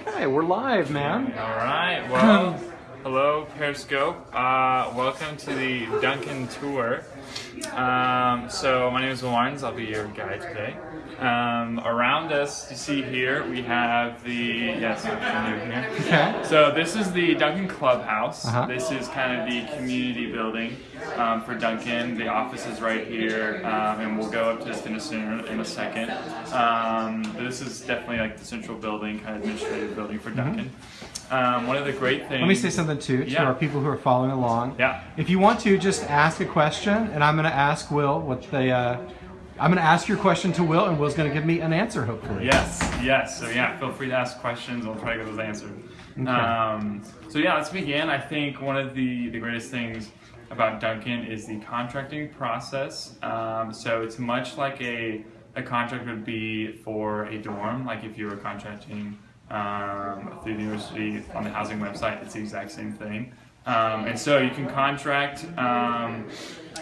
Okay, we're live, man. All right. Well, hello, Periscope. Uh, welcome to the Duncan Tour. Um, so my name is Martins. I'll be your guide today. Um, around us, you see here, we have the yes, I'm new here. Okay. So this is the Duncan Clubhouse. Uh-huh. This is kind of the community building um, for Duncan. The office is right here, um, and we'll go up to the fitness center in a second. Um, this is definitely like the central building, kind of administrative building for Duncan. Um, one of the great things. Let me say something too to Yeah. our people who are following along. Yeah. If you want to, just ask a question, and I'm going to ask Will what they. Uh, I'm going to ask your question to Will, and Will's going to give me an answer, hopefully. Yes, yes. So yeah, feel free to ask questions. I'll try to get those answered. Um, so yeah, let's begin. I think one of the, the greatest things about Duncan is the contracting process. Um, so it's much like a, a contract would be for a dorm, like if you were contracting um, through the university on the housing website, it's the exact same thing. Um, and so you can contract um,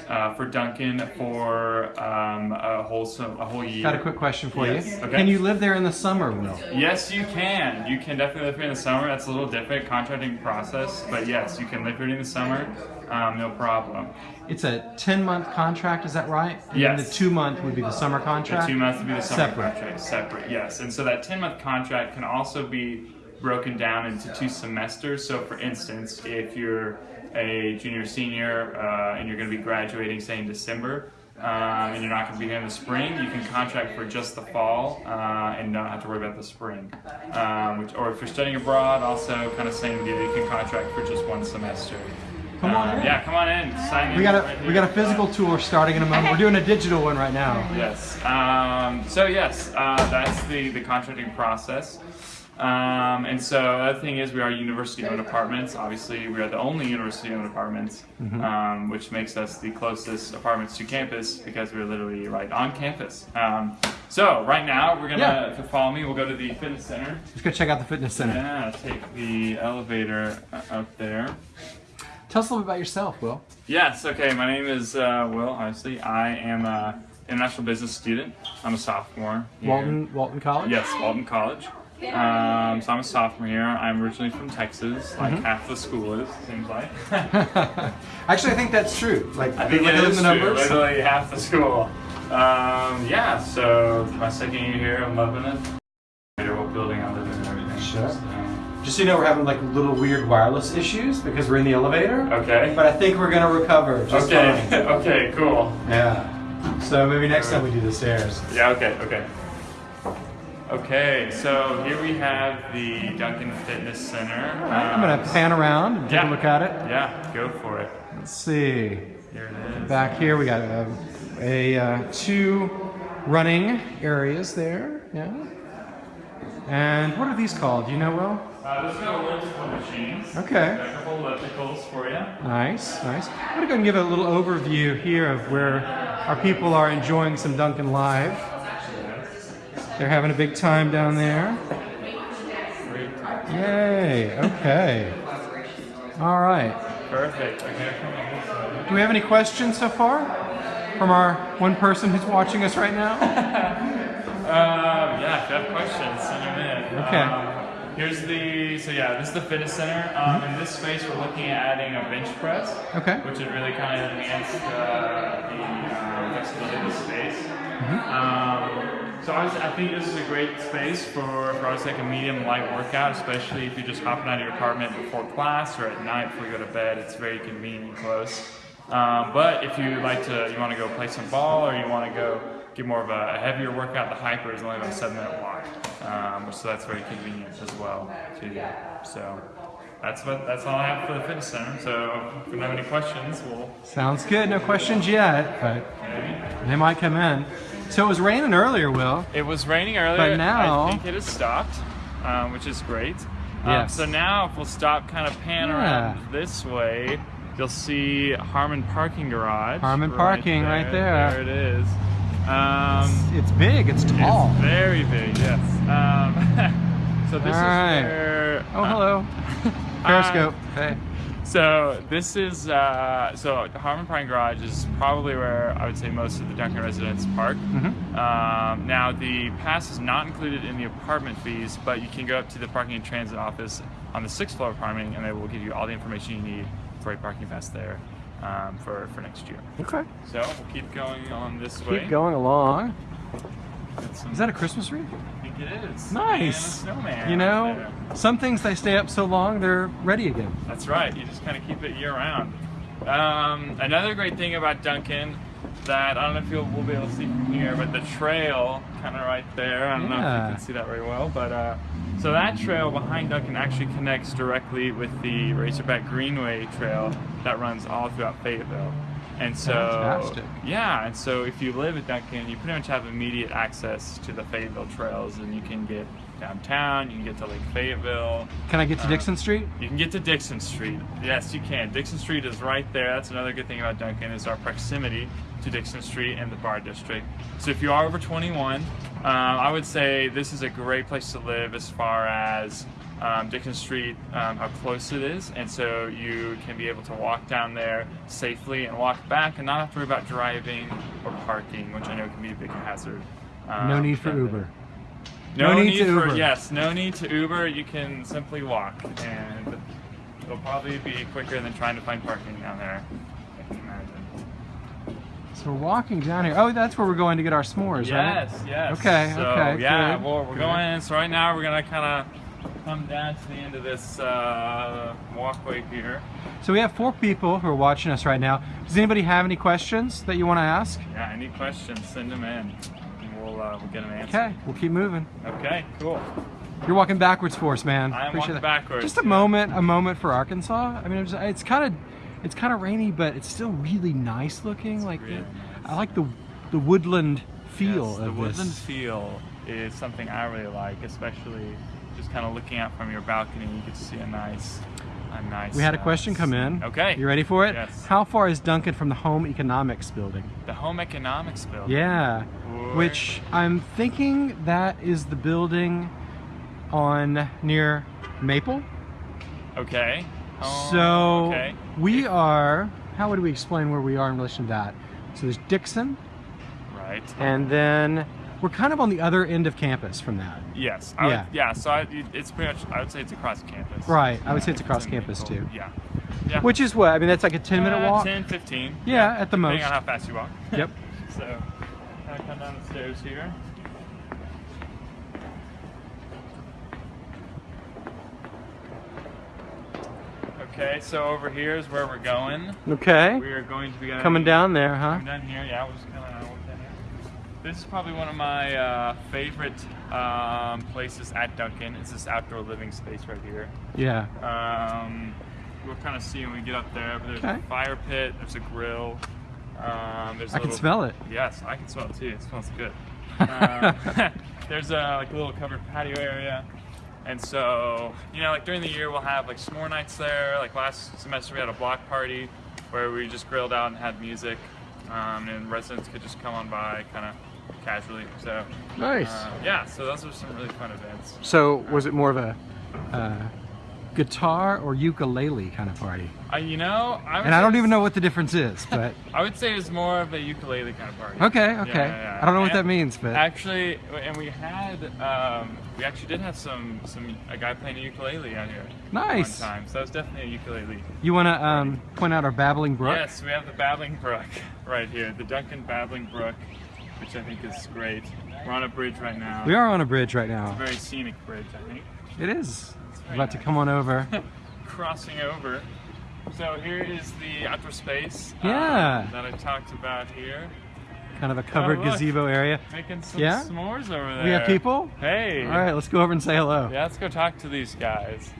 uh, for Duncan for um, a whole so- a whole year. Got a quick question for Yes, you. okay. Can you live there in the summer, Will? Yes, you can. You can definitely live here in the summer. That's a little different contracting process, but yes, you can live here in the summer. Um, no problem. It's a 10 month contract, is that right? And Yes. the two month would be the summer contract? The two months would be the summer Separate. contract, separate. Yes, and so that ten month contract can also be broken down into two semesters. So, for instance, if you're a junior, senior, uh, and you're going to be graduating, say in December. Um, and you're not going to be here in the spring. You can contract for just the fall uh, and not have to worry about the spring. Um, which, or if you're studying abroad, also kind of same deal. You can contract for just one semester. Come on Uh, in. Yeah, come on in. Sign in. We got a right we got a here. physical tour starting in a moment. We're doing a digital one right now. Yes. Um, so yes, uh, that's the the contracting process. Um, and so the other thing is we are university-owned apartments. Obviously, we are the only university-owned apartments, um, which makes us the closest apartments to campus because we're literally right on campus. Um, so right now we're gonna Yeah. to follow me. We'll go to the fitness center. Let's go check out the fitness center. Yeah, take the elevator uh, up there. Tell us a little bit about yourself, Will. Yes, okay, my name is uh, Will, obviously. I am an international business student. I'm a sophomore. here. Walton Walton College? Yes, Walton College. Um, so I'm a sophomore here. I'm originally from Texas, like Mm-hmm. half the school is, seems like. Actually, I think that's true. Like, I think it is the true, numbers. literally half the school. Um, yeah, so my second year here, I'm loving it. What building I live in and everything. Sure. Just so you know, we're having like little weird wireless issues because we're in the elevator. okay. But I think we're gonna recover just Okay, okay, cool. Yeah. So maybe next time we do the stairs. Yeah, okay, okay. Okay, so here we have the Duncan Fitness Center. I'm gonna pan around and take yeah. a look at it. Yeah, go for it. Let's see. Here it is. Back here we got a, a uh, two running areas there. Yeah. And what are these called? Do you know, Will? Uh, let's go elliptical machines. Okay. Got a couple ellipticals for you. Nice, nice. I'm gonna go and give a little overview here of where our people are enjoying some Duncan Live. They're having a big time down there. Yay, okay. All right. Perfect. Okay, come on this way. Do we have any questions so far from our one person who's watching us right now? Um, yeah, if you have questions, send them in. Okay. Um, here's the, so yeah, this is the fitness center. Um, in this space, we're looking at adding a bench press. Okay. Which would really kind of enhance uh, the um, flexibility of the space. Mm-hmm. Um, so I think this is a great space for, for obviously like a medium light workout, especially if you're just hopping out of your apartment before class or at night before you go to bed. It's very convenient and close. Um, but if you like to, you want to go play some ball or you want to go get more of a, a heavier workout, the HPER is only about a seven minute walk, um, so that's very convenient as well too. So that's what that's all I have for the fitness center. So if you have any questions, we'll Sounds good. No questions yet, but maybe. they might come in. So it was raining earlier, Will. It was raining earlier. But now- I think it has stopped, um, which is great. Um, Yes. so now, if we'll stop, kind of pan Yeah. around this way, you'll see Harmon Parking Garage. Harmon Parking right there. There it is. Um, It's big. It's tall. It's very big, yes. Um, so this All right. is where. Oh, uh, hello. Periscope. Hey. So this is uh, so Harmon Pine Garage is probably where I would say most of the Duncan residents park. Mhm. Um, now the pass is not included in the apartment fees, but you can go up to the parking and transit office on the sixth floor of Harmon, and they will give you all the information you need for a parking pass there um, for for next year. Okay. So we'll keep going on this way. Keep going along. Some- Is that a Christmas wreath? I think it is. Nice. And a snowman You know, some things they stay up so long they're ready again. That's right. You just kind of keep it year round. Um, another great thing about Duncan that I don't know if you'll we'll be able to see from here, but the trail kind of right there. I don't know if you can see that very well, but uh, so that trail behind Duncan actually connects directly with the Razorback Greenway trail that runs all throughout Fayetteville. And so, Fantastic. yeah, and so if you live at Duncan, you pretty much have immediate access to the Fayetteville trails, and you can get downtown, you can get to Lake Fayetteville, Can I get to Uh, Dickson Street? you can get to Dickson Street. Yes, you can. Dickson Street is right there. That's another good thing about Duncan is our proximity to Dickson Street and the Bar District. So if you are over 21, um, I would say this is a great place to live as far as um, Dickson Street, um, how close it is, and so you can be able to walk down there safely and walk back, and not have to worry about driving or parking, which I know can be a big hazard. No um, need for. Uber. No, No need need, to for Uber. yes, no need to Uber. You can simply walk, and it'll probably be quicker than trying to find parking down there. I can imagine. So we're walking down here. Oh, that's where we're going to get our s'mores, right? Yes, yes. Okay, so, okay, Yeah, good, well, we're good. going in. So right now we're gonna kind of come down to the end of this uh, walkway here. So we have four people who are watching us right now. Does anybody have any questions that you want to ask? Yeah. Any questions? Send them in, uh, we'll get an answer. Okay, we'll keep moving. Okay. Cool. You're walking backwards for us, man. I am Appreciate walking that. backwards, Just a yeah. moment, a moment for Arkansas. I mean, it's, it's kind of, it's kind of rainy, but it's still really nice looking. like, really nice. I like the, the woodland feel Yes, of the woodland this. feel is something I really like, especially just kind of looking out from your balcony. You get to see a nice, nice. We had a question come in. Okay. You ready for it? Yes. How far is Duncan from the home economics building? The home economics building. Yeah. Or- Which I'm thinking that is the building on near Maple. Okay. Oh, So Okay. we are. How would we explain where we are in relation to that? So there's Dickson, Right. and then we're kind of on the other end of campus from that. Yes. I Yeah. Would, yeah. So I, it's pretty much. I would say it's across campus. Right, I would say it's across campus, Maple. too. Yeah. Yeah. Which is what? I mean, that's like a 10 minute Uh, walk. 10, 15. Yeah, at the depending most. on how fast you walk. Yep. so, kind of come down the stairs here. Okay, so over here is where we're going. Okay. We are going to be Coming down there, huh? Coming down here, yeah. We'll just kind of. This is probably one of my uh, favorite um, places at Duncan. It's this outdoor living space right here. Yeah. Um, we'll kind of see when we get up there. But there's Okay. a fire pit. There's a grill. Um, there's a I can smell it. Yes, I can smell it too. It smells good. Um, there's a like a little covered patio area, and so you know, like during the year we'll have like s'more nights there. Like last semester we had a block party where we just grilled out and had music, um, and residents could just come on by kind of casually. So Nice. uh, yeah, so those were some really fun events. So was it more of a uh, guitar or ukulele kind of party? Uh, you know, I And I don't even know what the difference is, but I would say it's more of a ukulele kind of party. okay, okay. yeah, yeah. I don't know what that means, but Actually, and we had, um, we actually did have some, some a guy playing a ukulele out here. Nice. One time, so that was definitely a ukulele. you want to um, point out our babbling brook? Yes, we have the Babbling Brook right here, the Duncan Babbling Brook, which I think is great. We're on a bridge right now. We are on a bridge right now. It's a very scenic bridge, I think. It is. About to come on over. Crossing over. So here is the outdoor space Yeah. um, that I talked about here. Kind of a covered Oh, look. gazebo area. Making some Yeah? s'mores over there. We have people? Hey. All right, let's go over and say hello. Yeah, let's go talk to these guys.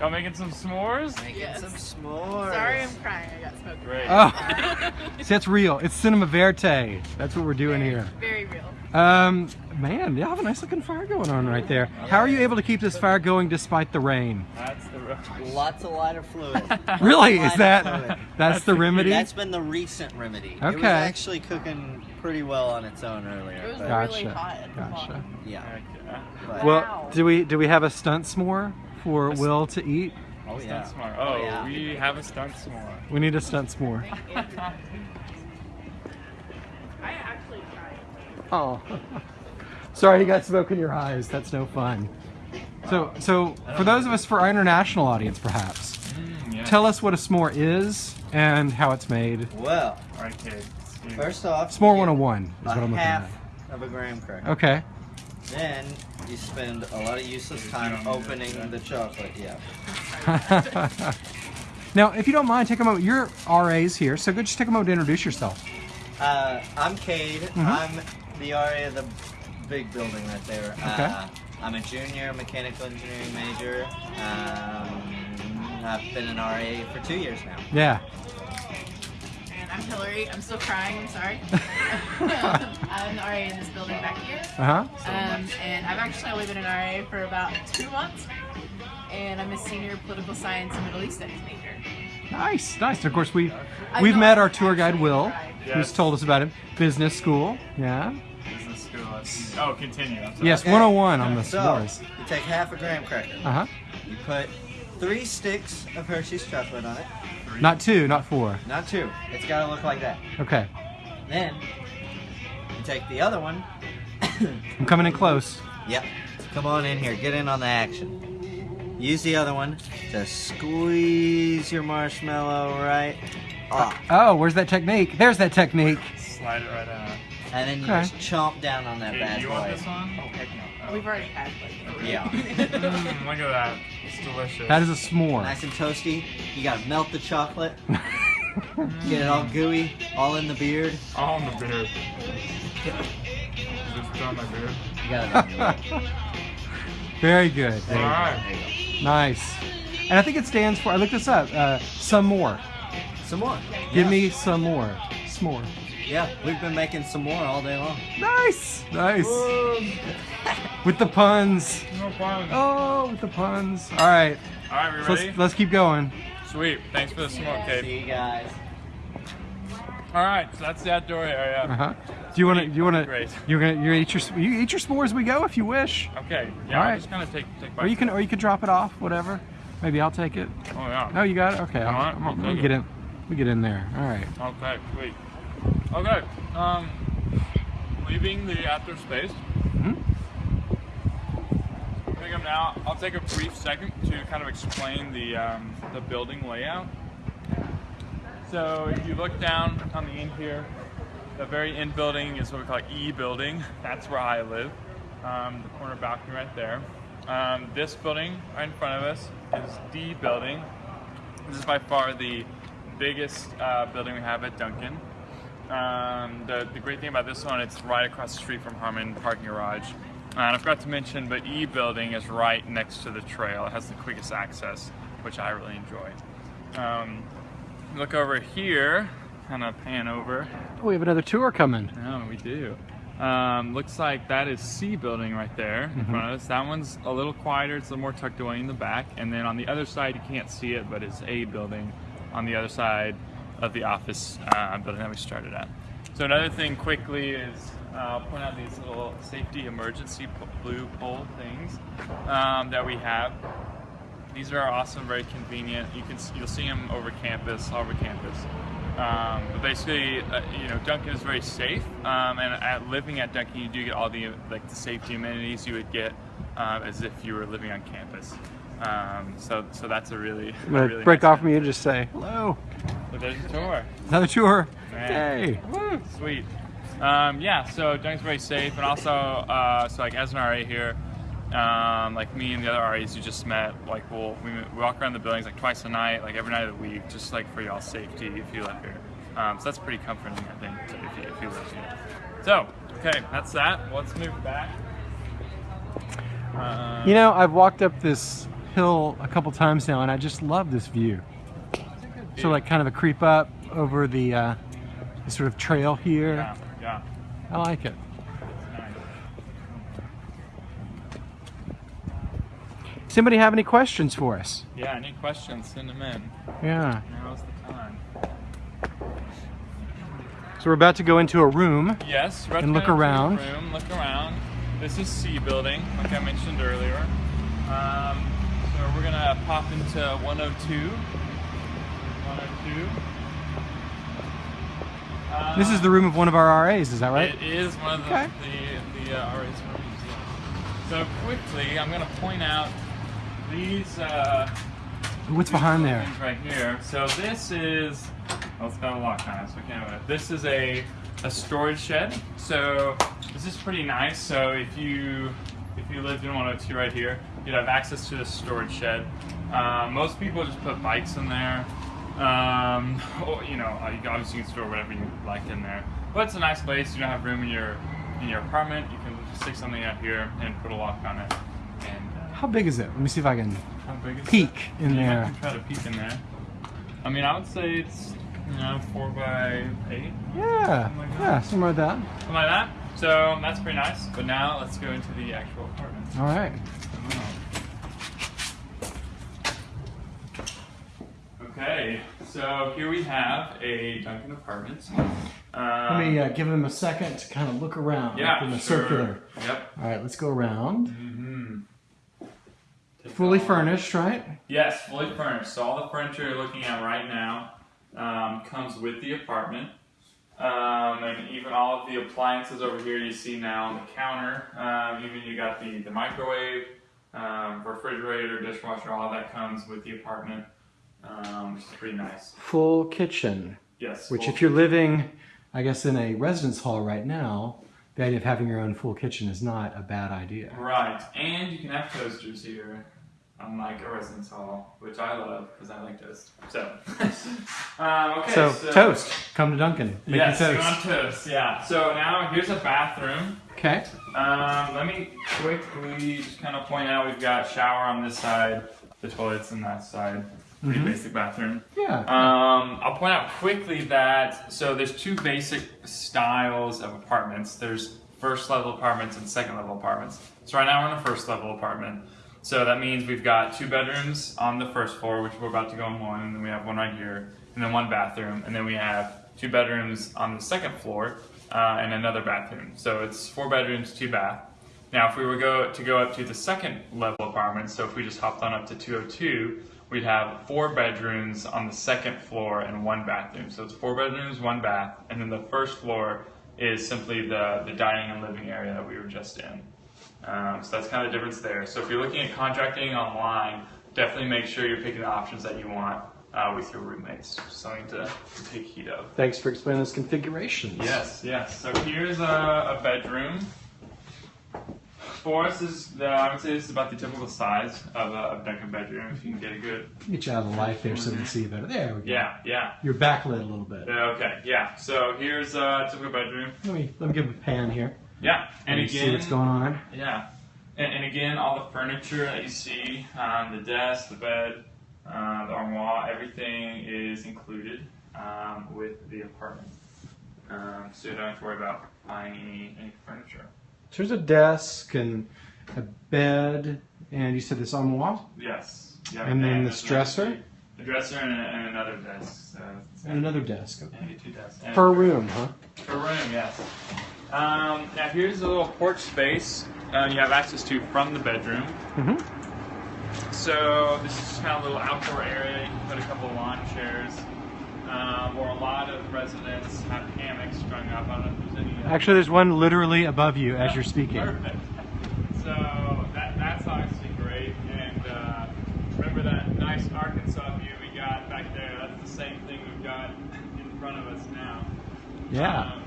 Y'all making some s'mores? Making Yes. some s'mores. Sorry, I'm crying. I got smoked. Great. Oh, see, that's real. It's cinema verte. That's what we're doing very, here. Very real. Um, man, you have a nice looking fire going on right there. How are you able to keep this fire going despite the rain? That's the rush. Lots of lighter fluid. Really? Is that fluid. that's the remedy? That's been the recent remedy. It was Okay. actually cooking pretty well on its own earlier. It was but, Gotcha. really hot. at the Gotcha. bottom. yeah. Heck. But Well, Wow. do we do we have a stunt s'more for A s- Will to eat? Oh Stunt yeah. s'more. Oh, yeah. we have a stunt s'more. We need a stunt s'more. I actually tried. Oh. Sorry you got smoke in your eyes. That's no fun. So, so for those of us, for our international audience perhaps, Mm, yeah. tell us what a s'more is and how it's made. Well, All right, kids. First off, S'more you 101 is what I'm looking half at. of a graham cracker. Okay. Then you spend a lot of useless time opening the chocolate. Yeah. now, if you don't mind, take a moment. You're RAs here, so go just take a moment to introduce yourself. Uh, I'm Cade. Mm-hmm. I'm the RA of the big building right there. Uh, I'm a junior mechanical engineering major. Um, I've been an RA for two years now. Yeah. And I'm Hillary. I'm still crying. I'm sorry. I'm the RA in this building back here. Uh huh. Um, and I've actually only been an RA for about two months. And I'm a senior political science and Middle East studies major. Nice, nice. And of course, we I we've met our tour guide Will, tried. who's told us about it. Business school. Yeah. Business school. Oh, continue. Yes, Okay. 101 on the So s'mores. you take half a graham cracker. Uh huh. You put three sticks of Hershey's chocolate on it. Not two, not four. Not two. It's got to look like that. Okay. Then you take the other one. I'm coming in close. Yep. Come on in here. Get in on the action. Use the other one to squeeze your marshmallow right off. Oh, where's that technique? There's that technique. Slide it right out. And then you Okay. just chomp down on that Hey, bad you want boy. this one? Oh, heck no. We've already had like Yeah. Mm, look at that. It's delicious. That is a s'more. Nice and toasty. You gotta melt the chocolate. Get it all gooey, all in the beard. all in the beard. Just on my beard. You gotta. Very good. All right. There you Nice. And I think it stands for, I looked this up, uh, some more. Some more. Give Yeah. me some more. S'more. Yeah, we've been making some more all day long. Nice. Nice. With the puns. No problem. Oh, with the puns. All right. All right, we So ready? let's, let's keep going. Sweet. Thanks for the smoke, Kate. See you guys. All right, so that's the outdoor area. Uh-huh. Do you want to? Do you want to? Great. You're gonna. You eat your. You eat your s'mores as we go if you wish. Okay. Yeah. All I'll right. just kind of take take. Or you can. Or you can drop it off. Whatever. Maybe I'll take it. Oh yeah. Oh, you got it. Okay. I'll, All right, I'm- I'll let me get it. in. Let me get in there. All right. Okay. Sweet. Okay. Um, leaving the outdoor space. Mhm. I think I'm now. I'll take a brief second to kind of explain the um, the building layout. So if you look down on the end here, the very end building is what we call E building. That's where I live. Um, the corner balcony right there. Um, this building right in front of us is D building. This is by far the biggest uh, building we have at Duncan. Um, the, the great thing about this one, it's right across the street from Harmon Parking Garage. Uh, and I forgot to mention, but E building is right next to the trail. It has the quickest access, which I really enjoy. Um, look over here, kind of pan over. Oh, we have another tour coming. No, we do. Um, looks like that is C building right there in front of us. That one's a little quieter. It's a little more tucked away in the back. And then on the other side, you can't see it, but it's A building on the other side of the office uh, building that we started at. So another thing quickly is uh, I'll point out these little safety emergency blue pole things um, that we have. These are awesome, very convenient. You can you'll see them over campus, all over campus. Um, but basically, uh, you know, Duncan is very safe, um, and at living at Duncan, you do get all the like the safety amenities you would get um, as if you were living on campus. Um, so, so that's a really, a really break nice off from you and just say hello. There's a tour. Another tour. Hey. Woo, sweet. Um, yeah, so Duncan's very safe, and also, uh, so like as an RA here, um, like me and the other RAs you just met, like we'll we, walk around the buildings like twice a night, like every night of the week, just like for y'all's safety if you live here. Um, so that's pretty comforting, I think, to- if you, if you live here. So, okay, that's that. Let's move back. Uh, You know, I've walked up this hill a couple times now, and I just love this view. So, like, kind of a creep up over the, uh, the sort of trail here. yeah, yeah. I like it. Nice. Anybody have any questions for us? Yeah, any questions? Send them in. Yeah. Now's the time. So we're about to go into a room. Yes, right And look down to the around. Room, look around. This is C building, like I mentioned earlier. Um, so we're gonna pop into 102. 102. Uh, This is the room of one of our RAs, is that right? It is one of the Okay. the, the uh, RA's rooms. yeah. So quickly, I'm gonna point out these. Uh, What's behind there? right here. So this is. Well, it's got a lock on it, so I can't open it. This is a a storage shed. So this is pretty nice. So if you if you lived in 102 right here, you'd have access to this storage shed. Uh, most people just put bikes in there. Um, or, you know, uh, you obviously you can store whatever you like in there. But it's a nice place. You don't have room in your in your apartment. You can stick something out here and put a lock on it. And uh, How big is it? Let me see if I can how big is peek it? in Yeah, there. Try to peek in there. I mean, I would say it's you know four by eight, Yeah, Something like that. yeah, somewhere like that. something like that. So that's pretty nice. But now let's go into the actual apartment. All right. Okay, so here we have a Duncan apartment. Let me uh, give them a second to kind of look around yeah, in the sure. circular. Yep. All right, let's go around. Mm-hmm. Fully furnished, right? Yes, fully furnished. So all the furniture you're looking at right now um, comes with the apartment. Um, and even all of the appliances over here you see now on the counter. Um, even you got the, the microwave, um, refrigerator, dishwasher, all that comes with the apartment. Um, which is pretty nice. Full kitchen, Yes. which if you're living, I guess, in a residence hall right now, the idea of having your own full kitchen is not a bad idea. Right, and you can have toasters here, unlike a residence hall, which I love because I like toast. So, um, okay. So, toast. Come to Duncan. Make yes, you toast. want toast. Yeah. So now here's a bathroom. Okay. Um, let me quickly just kind of point out we've got shower on this side, the toilets on that side. Pretty Mhm. basic bathroom. Yeah. Um, I'll point out quickly that so there's two basic styles of apartments. There's first level apartments and second level apartments. So right now we're in a first level apartment. So that means we've got two bedrooms on the first floor, which we're about to go in one, and then we have one right here, and then one bathroom, and then we have two bedrooms on the second floor uh, and another bathroom. So it's four bedrooms, two bath. Now, if we were go to go up to the second level apartment, so if we just hopped on up to 202, we'd have four bedrooms on the second floor and one bathroom. So it's four bedrooms, one bath, and then the first floor is simply the, the dining and living area that we were just in. Um, so that's kind of the difference there. So if you're looking at contracting online, definitely make sure you're picking the options that you want uh, with your roommates. Something to, to take heed of. Thanks for explaining those configurations. Yes, yes. So here's a, a bedroom. For us, is the, I would say this is about the typical size of a of Duncan bedroom. If you can get a good, Get you out of the light there so we can see you better. There we go. yeah, yeah. You're backlit a little bit. Yeah, Okay, yeah. So here's a typical bedroom. Let me let me give a pan here. Yeah, and again, see what's going on. Yeah, and, and again, all the furniture that you see, um, the desk, the bed, uh, the armoire, everything is included um, with the apartment. Um, so you don't have to worry about buying any, any furniture. So there's a desk and a bed, and you said this armoire Yes. Yeah, And then this dresser? A dresser and, and another desk. So and another desk. Okay. get two desks. And- Per room, huh? Per room, yes. Um, now here's a little porch space uh, you have access to from the bedroom. Mm-hmm. So this is kind of a little outdoor area. You can put a couple of lawn chairs. Um, or a lot of residents have hammocks strung up. I don't know if there's any. uh, Actually, there's one literally above you as you're speaking. Perfect. So that, that's obviously great. And uh, remember that nice Arkansas view we got back there? That's the same thing we've got in front of us now. Yeah. Um,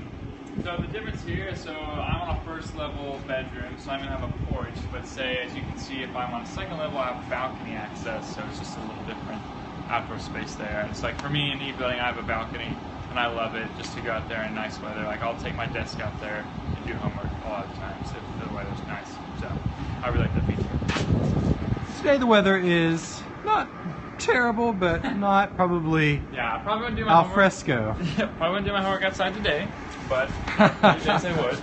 so the difference here, so I'm on a first level bedroom, so I'm gonna have a porch. But say, as you can see, if I'm on a second level, I have balcony access, so it's just a little different outdoor space there. And it's like for me in E building, I have a balcony, and I love it just to go out there in nice weather. Like I'll take my desk out there and do homework a lot of times if the weather's nice. So I really like that feature. Today the weather is not terrible, but not probably Yeah, I probably wouldn't do my al homework. fresco. probably wouldn't do my homework outside today, but days I would.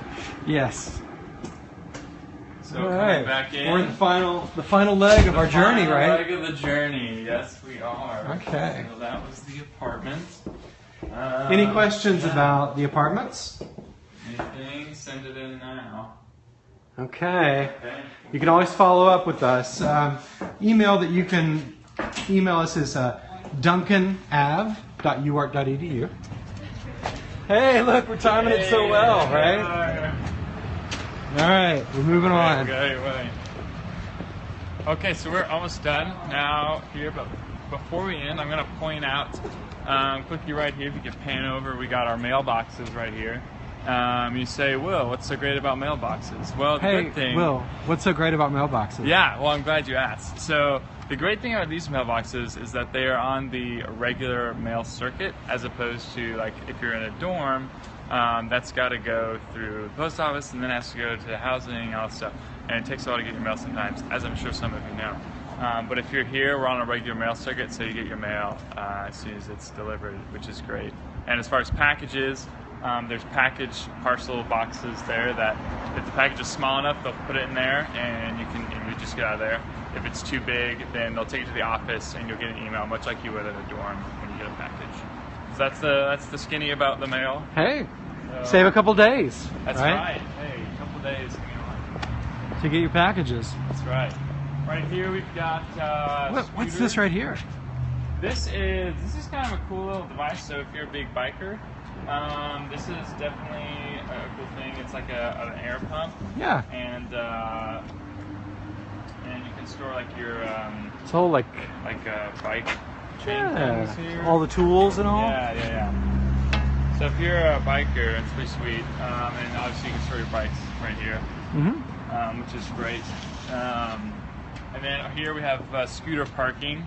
Yes. So All right. back in. We're in the final the final leg of our journey, right? Leg of the journey. Yes, we are. Okay. So that was the apartment. Uh, Any questions yeah. about the apartments? Anything? Send it in now. Okay. Okay. You can always follow up with us. Um, email that you can email us is uh, duncanav.uark.edu. Hey, look, we're timing it so well, right? All right, we're moving on. Okay, so we're almost done now here, but before we end, I'm going to point out um, quickly right here, if you can pan over, we got our mailboxes right here. Um, you say, Will, what's so great about mailboxes? Well, the Hey, good thing. Will, what's so great about mailboxes? Yeah, well, I'm glad you asked. So, the great thing about these mailboxes is that they are on the regular mail circuit, as opposed to like if you're in a dorm, um, that's got to go through the post office and then has to go to the housing and all that stuff. And it takes a while to get your mail sometimes, as I'm sure some of you know. Um, but if you're here, we're on a regular mail circuit, so you get your mail uh, as soon as it's delivered, which is great. And as far as packages, um, there's package parcel boxes there that if the package is small enough, they'll put it in there and you can and you just get out of there. If it's too big, then they'll take it to the office and you'll get an email, much like you would at a dorm when you get a package. That's the that's the skinny about the mail. Hey, So- save a couple days. That's right. Hey, a couple days. hang on. To get your packages. That's right. Right here we've got. Uh, What, what's this right here? This is this is kind of a cool little device. So if you're a big biker, um, this is definitely a cool thing. It's like a, an air pump, Yeah, and uh, and you can store like your um, it's all like like a bike chain yeah, things here. all the tools and all. Yeah, yeah, yeah. So if you're a biker, it's pretty sweet. Um, and obviously you can store your bikes right here, Mm-hmm. um, which is great. Um, and then here we have uh, scooter parking.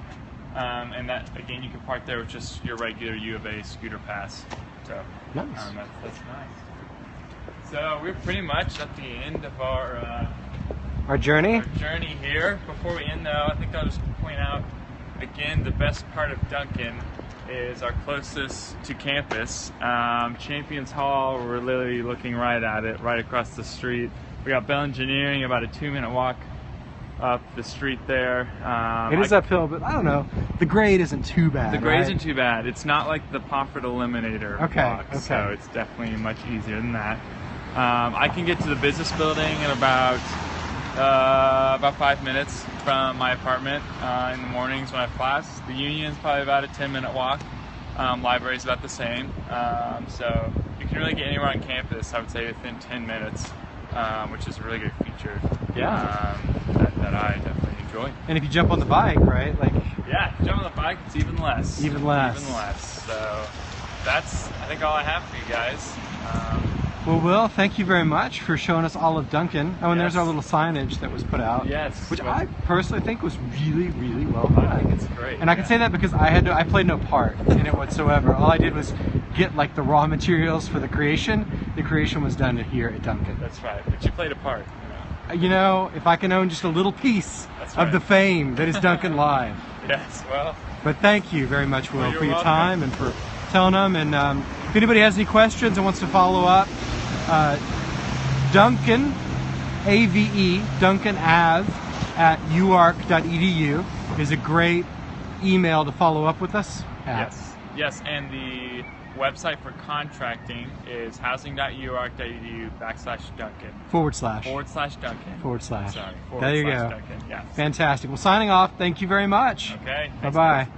Um, and that again, you can park there with just your regular U of A scooter pass. So Nice. um, that's, that's nice. So we're pretty much at the end of our, uh, Our journey. our journey here. Before we end, though, I think I'll just point out again the best part of Duncan is our closest to campus, um, Champions Hall. We're literally looking right at it, right across the street. We got Bell Engineering, about a two-minute walk up the street there. Um, It is I- uphill, but I don't know. The grade isn't too bad. the grade right? isn't too bad. It's not like the Pofford Eliminator Okay, walk, so it's definitely much easier than that. Um, I can get to the business building in about uh, about five minutes from my apartment uh, in the mornings when I have class. The Union is probably about a 10 minute walk. Um, is about the same. Um, so you can really get anywhere on campus, I would say, within 10 minutes, um, which is a really good feature Yeah. um, that, that I definitely enjoy. And if you jump on the bike, right? Like, Yeah, if you jump on the bike, it's even less. Even less. Even less. So that's, I think, all I have for you guys. Well, Will, thank you very much for showing us all of Duncan. Oh, and there's our little signage that was put out. Yes. Which I personally think was really, really well I done. think it's great. And I can say that because I had no, I played no part in it whatsoever. All I did was get like the raw materials for the creation. The creation was done here at Duncan. That's right. But you played a part. You know? You know, if I can own just a little piece That's of the fame that is Duncan Live. Yes. Well, But thank you very much, Will, Well, for your welcome. time and for telling them. And um, if anybody has any questions and wants to follow up, uh, Duncan, A-V-E, Duncan Ave at uark.edu is a great email to follow up with us. at. yes. Yes. And the website for contracting is housing.uark.edu backslash Duncan Forward slash. forward slash Duncan. Forward slash. Sorry. Forward There you slash go. Duncan. Yes. Fantastic. Well, signing off. Thank you very much. Okay. Bye thanks, bye. guys.